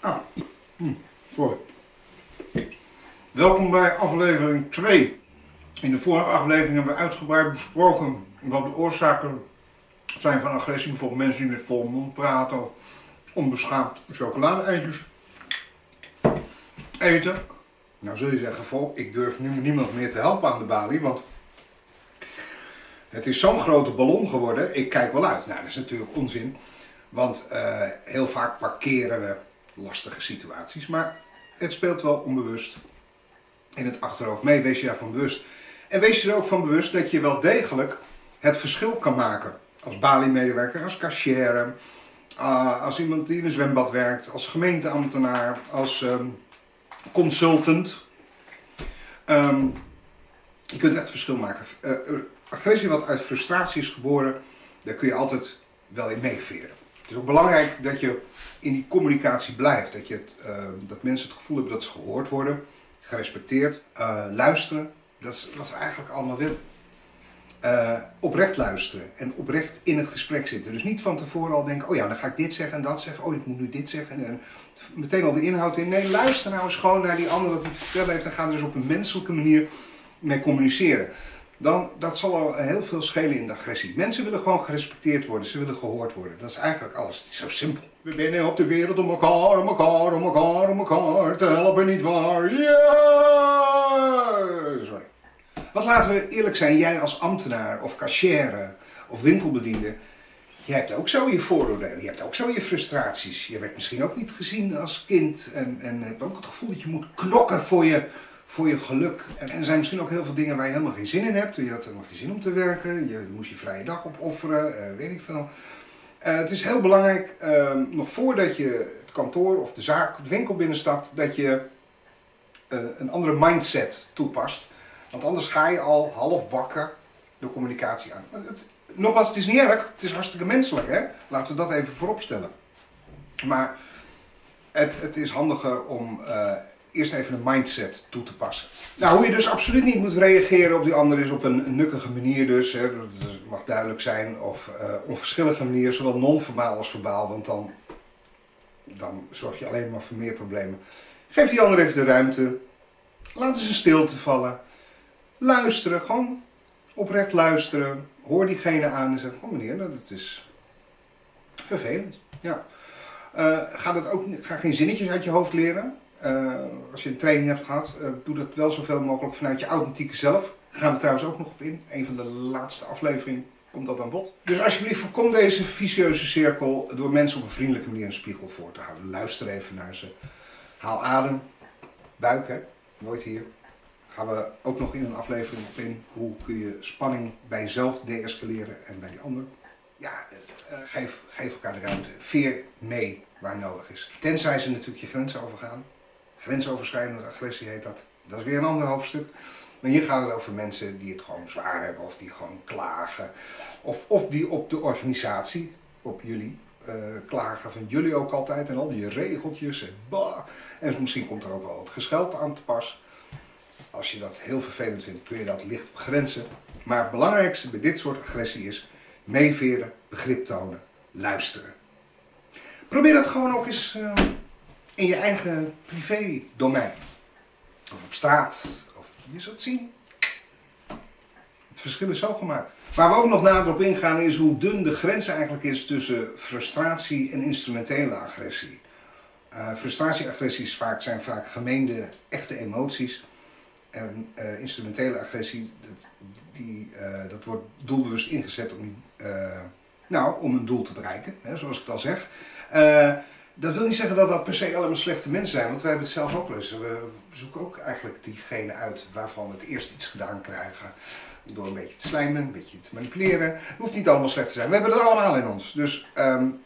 Hm, sorry. Welkom bij aflevering 2. In de vorige aflevering hebben we uitgebreid besproken wat de oorzaken zijn van agressie. Bijvoorbeeld mensen die met vol mond praten, onbeschaamd chocolade-eitjes eten. Nou zul je zeggen, vol, ik durf nu niemand meer te helpen aan de balie, want het is zo'n grote ballon geworden, ik kijk wel uit. Nou, dat is natuurlijk onzin, want uh, heel vaak parkeren we lastige situaties, maar het speelt wel onbewust in het achterhoofd mee. Wees je daarvan bewust. En wees je er ook van bewust dat je wel degelijk het verschil kan maken. Als Bali-medewerker, als cashier, uh, als iemand die in een zwembad werkt, als gemeenteambtenaar, als um, consultant. Um, je kunt echt verschil maken. Uh, agressie wat uit frustratie is geboren, daar kun je altijd wel in meeveren. Het is ook belangrijk dat je in die communicatie blijft. Dat, je het, uh, dat mensen het gevoel hebben dat ze gehoord worden, gerespecteerd, uh, luisteren. Dat is wat we eigenlijk allemaal willen. Uh, oprecht luisteren en oprecht in het gesprek zitten. Dus niet van tevoren al denken, oh ja, dan ga ik dit zeggen en dat zeggen. Oh, ik moet nu dit zeggen. En meteen al de inhoud in. Nee, luister nou eens gewoon naar die ander wat hij te vertellen heeft. En ga er dus op een menselijke manier mee communiceren. Dan, dat zal al heel veel schelen in de agressie. Mensen willen gewoon gerespecteerd worden. Ze willen gehoord worden. Dat is eigenlijk alles. Het is zo simpel. We binnen op de wereld om elkaar, om elkaar, om elkaar, om elkaar te helpen, niet waar? Ja! Sorry. Wat laten we eerlijk zijn, jij als ambtenaar of cashier of winkelbediende, je hebt ook zo je vooroordelen, je hebt ook zo je frustraties. Je werd misschien ook niet gezien als kind en, en hebt ook het gevoel dat je moet knokken voor je, voor je geluk. En, er zijn misschien ook heel veel dingen waar je helemaal geen zin in hebt. Je had helemaal geen zin om te werken, je moest je vrije dag opofferen, uh, weet ik veel. Uh, het is heel belangrijk, uh, nog voordat je het kantoor of de zaak, de winkel binnenstapt, dat je uh, een andere mindset toepast. Want anders ga je al half bakken de communicatie aan. Het, nogmaals, het is niet erg, het is hartstikke menselijk, hè? Laten we dat even voorop stellen. Maar het, het is handiger om eerst even een mindset toe te passen. Nou, hoe je dus absoluut niet moet reageren op die ander is op een nukkige manier dus. Hè, dat mag duidelijk zijn. Of uh, onverschillige manier, zowel non-verbaal als verbaal. Want dan, dan zorg je alleen maar voor meer problemen. Geef die ander even de ruimte. Laat eens een stilte vallen. Luisteren, gewoon oprecht luisteren. Hoor diegene aan en zeg, oh meneer, dat is vervelend. Ja. Uh, ga, dat ook, ga geen zinnetjes uit je hoofd leren. Uh, als je een training hebt gehad, uh, doe dat wel zoveel mogelijk vanuit je authentieke zelf. Daar gaan we trouwens ook nog op in. Een van de laatste afleveringen komt dat aan bod. Dus alsjeblieft voorkom deze vicieuze cirkel door mensen op een vriendelijke manier een spiegel voor te houden. Luister even naar ze. Haal adem. Buik, hè. Nooit hier. Gaan we ook nog in een aflevering op in. Hoe kun je spanning bij jezelf deescaleren en bij die ander. Ja, uh, geef, geef elkaar de ruimte. Veer mee waar nodig is. Tenzij ze natuurlijk je grenzen overgaan. Grensoverschrijdende agressie heet dat. Dat is weer een ander hoofdstuk. Maar hier gaat het over mensen die het gewoon zwaar hebben of die gewoon klagen. Of, of die op de organisatie, op jullie, uh, klagen van jullie ook altijd en al die regeltjes en bah. En misschien komt er ook wel het gescheld aan te pas. Als je dat heel vervelend vindt, kun je dat licht begrenzen. Maar het belangrijkste bij dit soort agressie is meeveren, begrip tonen, luisteren. Probeer dat gewoon ook eens uh, in je eigen privé domein. Of op straat. Of je zult zien. Het verschil is zo gemaakt. Waar we ook nog nader op ingaan is hoe dun de grens eigenlijk is tussen frustratie en instrumentele agressie. Uh, frustratie-agressies vaak, zijn vaak gemeende, echte emoties. En uh, instrumentele agressie, dat, die, uh, dat wordt doelbewust ingezet om, nou, om een doel te bereiken, hè, zoals ik het al zeg. Dat wil niet zeggen dat dat per se allemaal slechte mensen zijn, want wij hebben het zelf ook wel eens. We zoeken ook eigenlijk diegene uit waarvan we het eerst iets gedaan krijgen. Door een beetje te slijmen, een beetje te manipuleren. Het hoeft niet allemaal slecht te zijn. We hebben het allemaal in ons. Dus um,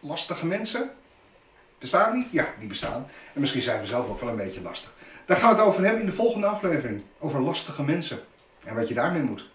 lastige mensen, bestaan die? Ja, die bestaan. En misschien zijn we zelf ook wel een beetje lastig. Daar gaan we het over hebben in de volgende aflevering. Over lastige mensen. En wat je daarmee moet.